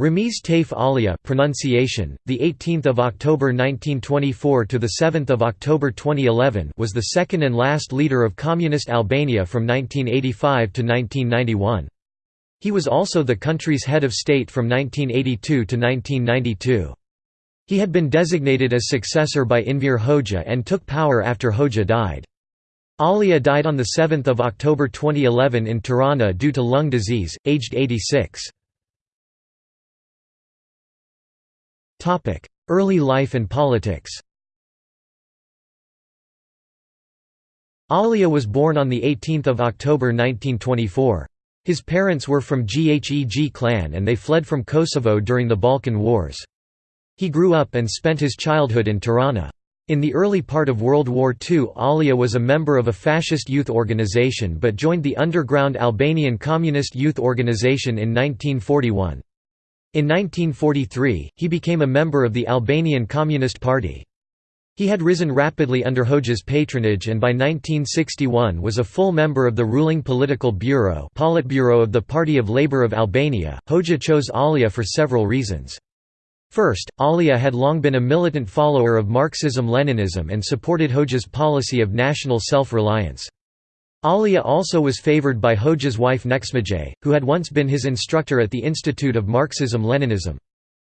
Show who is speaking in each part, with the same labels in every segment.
Speaker 1: Ramiz Taif Alia pronunciation, the 18th of October 1924 to the 7th of October 2011 was the second and last leader of communist Albania from 1985 to 1991. He was also the country's head of state from 1982 to 1992. He had been designated as successor by Enver Hoxha and took power after Hoxha died. Alia died on 7 October 2011 in Tirana due to lung disease, aged 86. Early life and politics Alia was born on 18 October 1924. His parents were from Gheg clan and they fled from Kosovo during the Balkan Wars. He grew up and spent his childhood in Tirana. In the early part of World War II Alia was a member of a fascist youth organization but joined the underground Albanian Communist Youth Organization in 1941. In 1943, he became a member of the Albanian Communist Party. He had risen rapidly under Hoxha's patronage and by 1961 was a full member of the ruling political bureau Politburo of the Party of Labour of Albania. Hoxha chose Alia for several reasons. First, Alia had long been a militant follower of Marxism-Leninism and supported Hoxha's policy of national self-reliance. Alia also was favored by Hoxha's wife Nexhmije, who had once been his instructor at the Institute of Marxism-Leninism.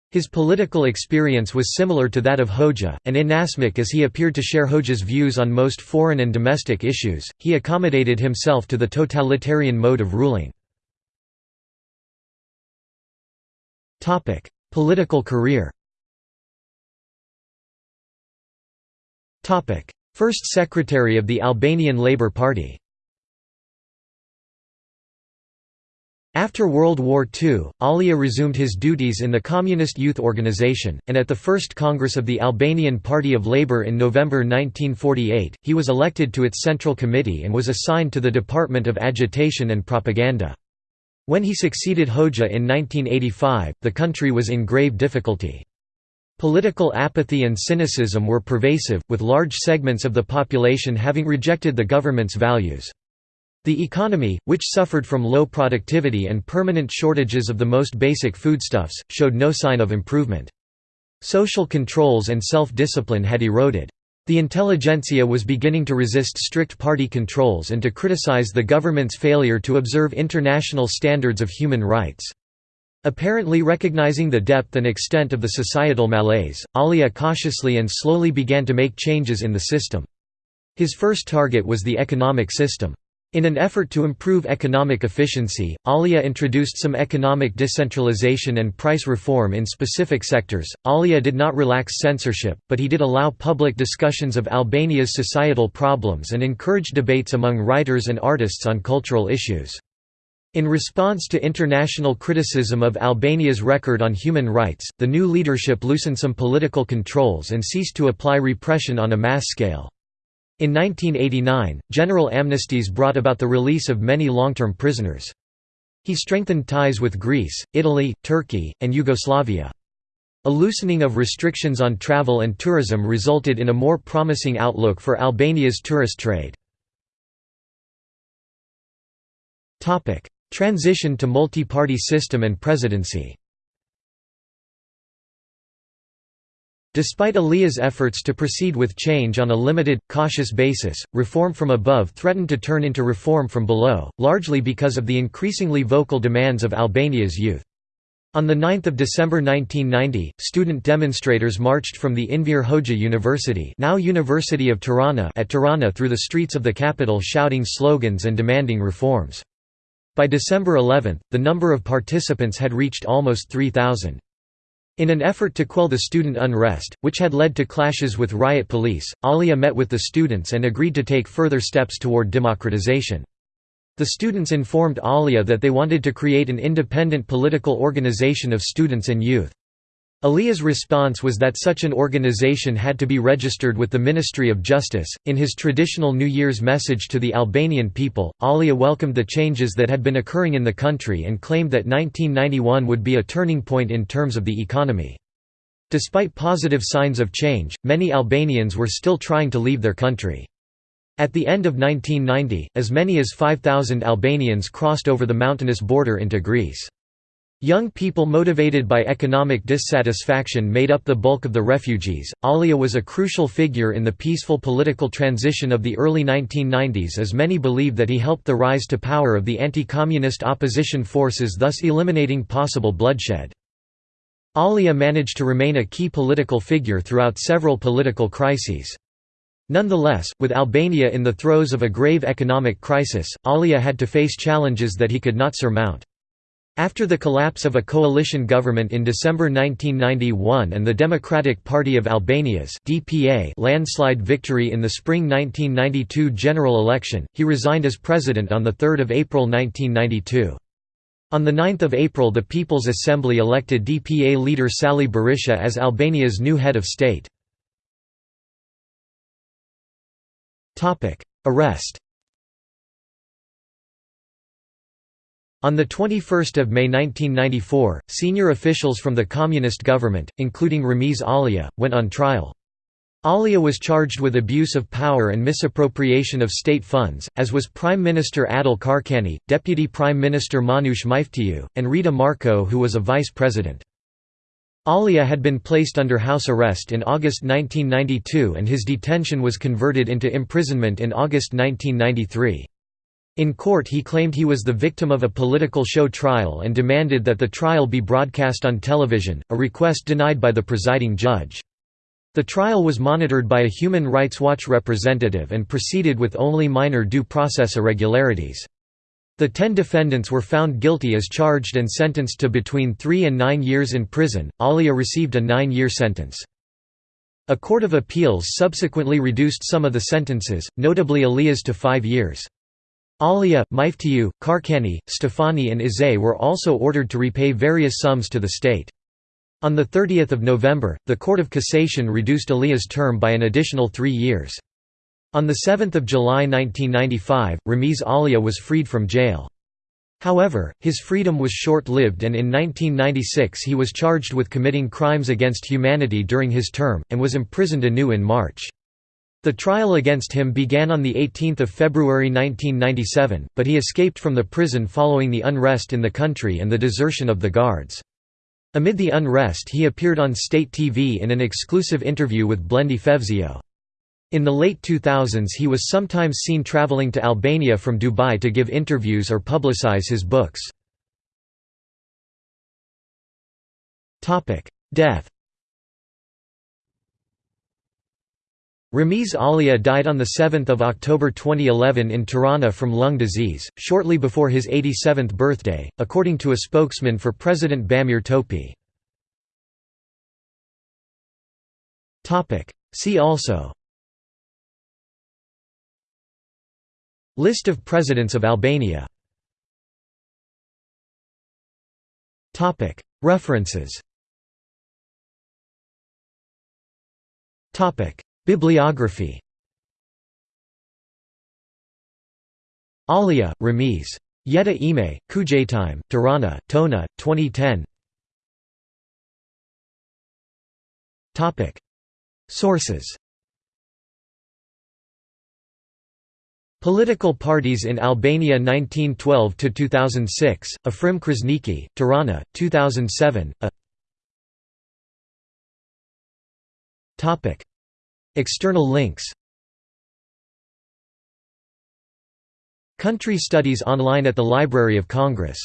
Speaker 1: His political experience was similar to that of Hoxha, and inasmuch as he appeared to share Hoxha's views on most foreign and domestic issues, he accommodated himself to the totalitarian mode of ruling. Political career First Secretary of the Albanian Labour Party After World War II, Alia resumed his duties in the Communist Youth Organization, and at the First Congress of the Albanian Party of Labour in November 1948, he was elected to its Central Committee and was assigned to the Department of Agitation and Propaganda. When he succeeded Hoxha in 1985, the country was in grave difficulty. Political apathy and cynicism were pervasive, with large segments of the population having rejected the government's values. The economy, which suffered from low productivity and permanent shortages of the most basic foodstuffs, showed no sign of improvement. Social controls and self-discipline had eroded. The intelligentsia was beginning to resist strict party controls and to criticize the government's failure to observe international standards of human rights. Apparently recognizing the depth and extent of the societal malaise, Alia cautiously and slowly began to make changes in the system. His first target was the economic system. In an effort to improve economic efficiency, Alia introduced some economic decentralization and price reform in specific sectors. Alia did not relax censorship, but he did allow public discussions of Albania's societal problems and encouraged debates among writers and artists on cultural issues. In response to international criticism of Albania's record on human rights, the new leadership loosened some political controls and ceased to apply repression on a mass scale. In 1989, general amnesties brought about the release of many long-term prisoners. He strengthened ties with Greece, Italy, Turkey, and Yugoslavia. A loosening of restrictions on travel and tourism resulted in a more promising outlook for Albania's tourist trade. Transition to multi-party system and presidency Despite Alia's efforts to proceed with change on a limited, cautious basis, reform from above threatened to turn into reform from below, largely because of the increasingly vocal demands of Albania's youth. On 9 December 1990, student demonstrators marched from the Enver Hoxha University now University of Tirana at Tirana through the streets of the capital shouting slogans and demanding reforms. By December 11, the number of participants had reached almost 3,000. In an effort to quell the student unrest, which had led to clashes with riot police, Alia met with the students and agreed to take further steps toward democratization. The students informed Alia that they wanted to create an independent political organization of students and youth. Alia's response was that such an organization had to be registered with the Ministry of Justice. In his traditional New Year's message to the Albanian people, Alia welcomed the changes that had been occurring in the country and claimed that 1991 would be a turning point in terms of the economy. Despite positive signs of change, many Albanians were still trying to leave their country. At the end of 1990, as many as 5,000 Albanians crossed over the mountainous border into Greece. Young people motivated by economic dissatisfaction made up the bulk of the refugees. Alia was a crucial figure in the peaceful political transition of the early 1990s as many believe that he helped the rise to power of the anti-communist opposition forces thus eliminating possible bloodshed. Alia managed to remain a key political figure throughout several political crises. Nonetheless, with Albania in the throes of a grave economic crisis, Alia had to face challenges that he could not surmount. After the collapse of a coalition government in December 1991 and the Democratic Party of Albania's DPA landslide victory in the spring 1992 general election, he resigned as president on 3 April 1992. On 9 April the People's Assembly elected DPA leader Sali Berisha as Albania's new head of state. Arrest On 21 May 1994, senior officials from the communist government, including Ramiz Alia, went on trial. Alia was charged with abuse of power and misappropriation of state funds, as was Prime Minister Adil Çarçani, Deputy Prime Minister Manush Myftiu, and Rita Marko who was a vice president. Alia had been placed under house arrest in August 1992 and his detention was converted into imprisonment in August 1993. In court he claimed he was the victim of a political show trial and demanded that the trial be broadcast on television, a request denied by the presiding judge. The trial was monitored by a Human Rights Watch representative and proceeded with only minor due process irregularities. The ten defendants were found guilty as charged and sentenced to between three and nine years in prison. Alia received a nine-year sentence. A court of appeals subsequently reduced some of the sentences, notably Alia's to five years. Alia, Myftiu, Çarçani, Stefani and Isai were also ordered to repay various sums to the state. On 30 November, the Court of Cassation reduced Alia's term by an additional three years. On 7 July 1995, Ramiz Alia was freed from jail. However, his freedom was short-lived and in 1996 he was charged with committing crimes against humanity during his term, and was imprisoned anew in March. The trial against him began on 18 February 1997, but he escaped from the prison following the unrest in the country and the desertion of the guards. Amid the unrest he appeared on state TV in an exclusive interview with Blendi Fevziu. In the late 2000s he was sometimes seen traveling to Albania from Dubai to give interviews or publicize his books. Death Ramiz Alia died on 7 October 2011 in Tirana from lung disease, shortly before his 87th birthday, according to a spokesman for President Bamir Topi. See also. List of presidents of Albania. References Bibliography. Alia, Ramiz. Jeta Ime, Kujtime, Tirana, Toena, 2010 Sources. Political parties in Albania 1912–2006, Afrim Krasniqi, Tirana, 2007 a External links. Country Studies online at the Library of Congress